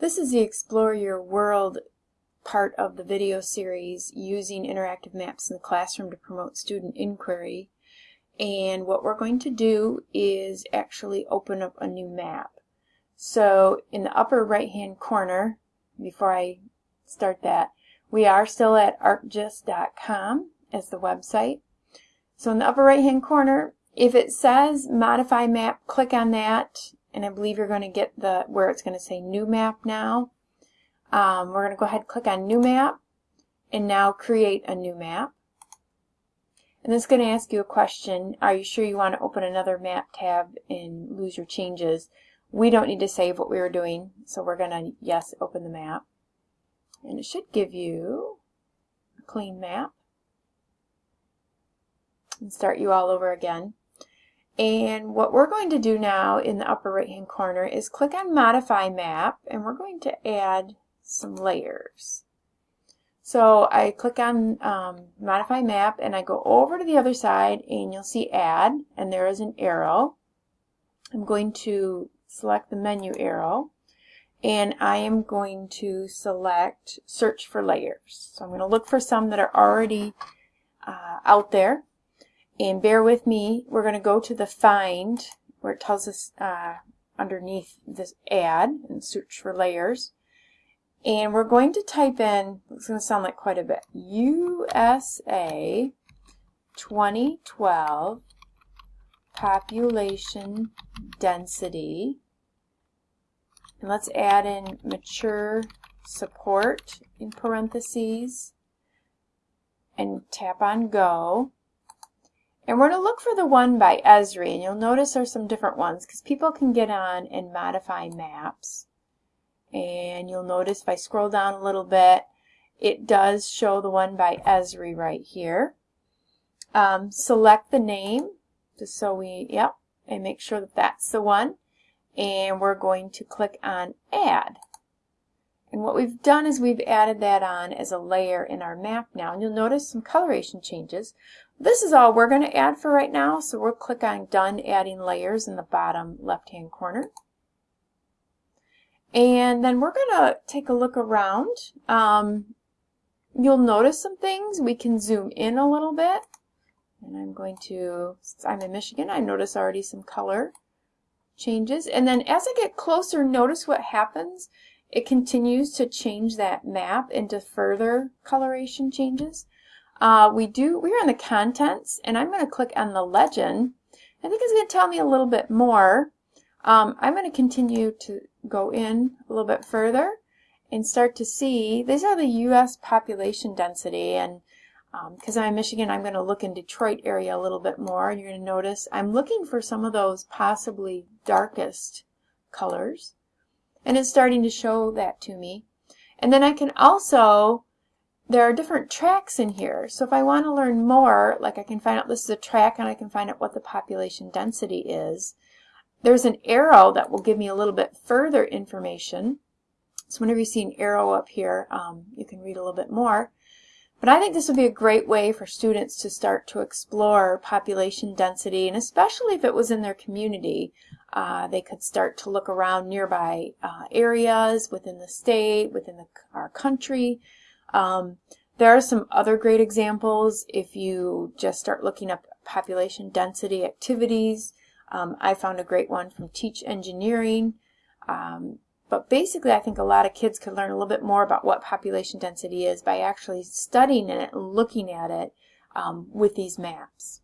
This is the Explore Your World part of the video series using interactive maps in the classroom to promote student inquiry. And what we're going to do is actually open up a new map. So in the upper right hand corner, before I start that, we are still at arcgis.com as the website. So in the upper right hand corner, if it says modify map, click on that and I believe you're going to get the where it's going to say new map now. Um, we're going to go ahead and click on new map and now create a new map. And this is going to ask you a question. Are you sure you want to open another map tab and lose your changes? We don't need to save what we were doing, so we're going to, yes, open the map. And it should give you a clean map and start you all over again. And what we're going to do now in the upper right hand corner is click on modify map and we're going to add some layers. So I click on um, modify map and I go over to the other side and you'll see add and there is an arrow. I'm going to select the menu arrow and I am going to select search for layers. So I'm going to look for some that are already uh, out there and bear with me, we're going to go to the find where it tells us uh, underneath this add and search for layers. And we're going to type in, it's going to sound like quite a bit, USA 2012 population density. And let's add in mature support in parentheses and tap on go. And we're going to look for the one by Esri, and you'll notice there's some different ones because people can get on and modify maps. And you'll notice if I scroll down a little bit, it does show the one by Esri right here. Um, select the name, just so we, yep, and make sure that that's the one. And we're going to click on Add. And what we've done is we've added that on as a layer in our map now. And you'll notice some coloration changes. This is all we're going to add for right now, so we'll click on Done Adding Layers in the bottom left-hand corner. And then we're going to take a look around. Um, you'll notice some things. We can zoom in a little bit. And I'm going to, since I'm in Michigan, I notice already some color changes. And then as I get closer, notice what happens. It continues to change that map into further coloration changes. Uh, we do, we're in the contents, and I'm going to click on the legend. I think it's going to tell me a little bit more. Um, I'm going to continue to go in a little bit further and start to see, these are the U.S. population density, and because um, I'm in Michigan, I'm going to look in Detroit area a little bit more, and you're going to notice I'm looking for some of those possibly darkest colors, and it's starting to show that to me. And then I can also there are different tracts in here. So if I want to learn more, like I can find out this is a tract and I can find out what the population density is. There's an arrow that will give me a little bit further information. So whenever you see an arrow up here, um, you can read a little bit more. But I think this would be a great way for students to start to explore population density, and especially if it was in their community, uh, they could start to look around nearby uh, areas within the state, within the, our country, um, there are some other great examples if you just start looking up population density activities. Um, I found a great one from Teach Engineering. Um, but basically, I think a lot of kids could learn a little bit more about what population density is by actually studying it and looking at it um, with these maps.